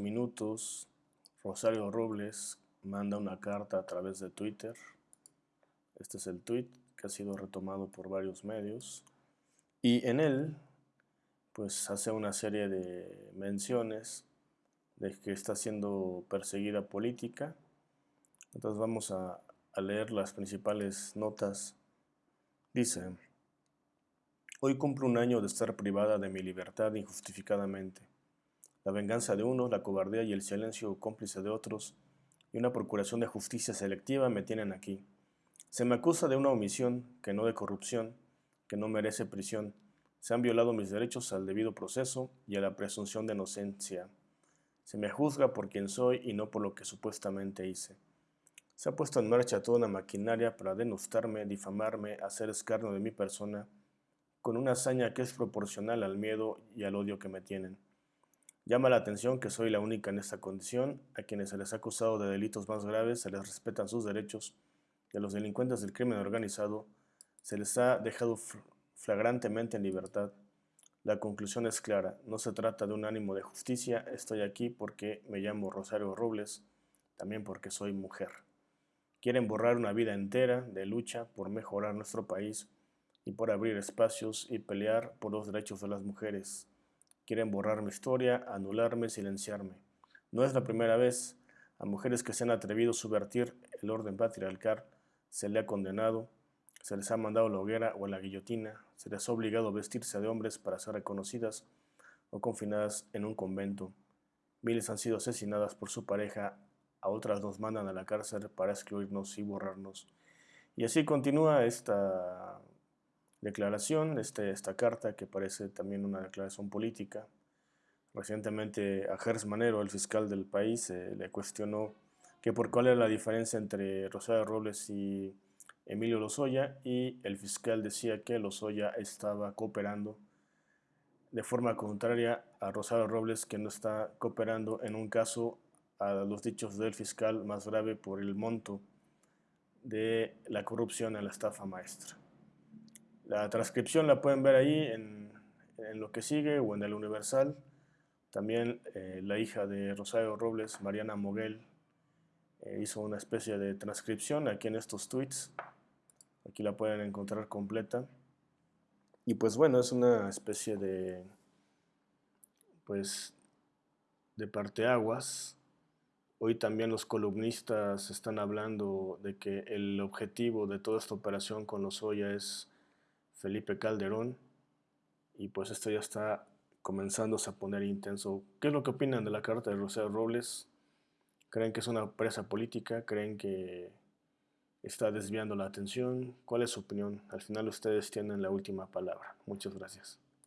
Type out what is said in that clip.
minutos, Rosario Robles manda una carta a través de Twitter. Este es el tweet que ha sido retomado por varios medios. Y en él, pues hace una serie de menciones de que está siendo perseguida política. Entonces vamos a, a leer las principales notas. Dice, hoy cumplo un año de estar privada de mi libertad injustificadamente. La venganza de unos, la cobardía y el silencio cómplice de otros, y una procuración de justicia selectiva me tienen aquí. Se me acusa de una omisión, que no de corrupción, que no merece prisión. Se han violado mis derechos al debido proceso y a la presunción de inocencia. Se me juzga por quien soy y no por lo que supuestamente hice. Se ha puesto en marcha toda una maquinaria para denostarme, difamarme, hacer escarnio de mi persona, con una hazaña que es proporcional al miedo y al odio que me tienen. Llama la atención que soy la única en esta condición, a quienes se les ha acusado de delitos más graves se les respetan sus derechos, y a los delincuentes del crimen organizado se les ha dejado flagrantemente en libertad. La conclusión es clara, no se trata de un ánimo de justicia, estoy aquí porque me llamo Rosario Robles, también porque soy mujer. Quieren borrar una vida entera de lucha por mejorar nuestro país y por abrir espacios y pelear por los derechos de las mujeres. Quieren borrar mi historia, anularme, silenciarme. No es la primera vez. A mujeres que se han atrevido a subvertir el orden patriarcal se le ha condenado, se les ha mandado a la hoguera o a la guillotina, se les ha obligado a vestirse de hombres para ser reconocidas o confinadas en un convento. Miles han sido asesinadas por su pareja a otras nos mandan a la cárcel para excluirnos y borrarnos. Y así continúa esta declaración, este, esta carta que parece también una declaración política. Recientemente a Gers Manero, el fiscal del país, eh, le cuestionó que por cuál era la diferencia entre Rosario Robles y Emilio Lozoya y el fiscal decía que Lozoya estaba cooperando de forma contraria a Rosario Robles que no está cooperando en un caso a los dichos del fiscal más grave por el monto de la corrupción en la estafa maestra. La transcripción la pueden ver ahí en, lo que sigue o en el Universal. También eh, la hija de Rosario Robles, Mariana Moguel, eh, hizo una especie de transcripción aquí en estos tweets. Aquí la pueden encontrar completa. Y pues bueno, es una especie de, pues, de parteaguas Hoy también los columnistas están hablando de que el objetivo de toda esta operación con los Oya es Felipe Calderón y pues esto ya está comenzándose a poner intenso. ¿Qué es lo que opinan de la carta de Rosario Robles? ¿Creen que es una presa política? ¿Creen que está desviando la atención? ¿Cuál es su opinión? Al final ustedes tienen la última palabra. Muchas gracias.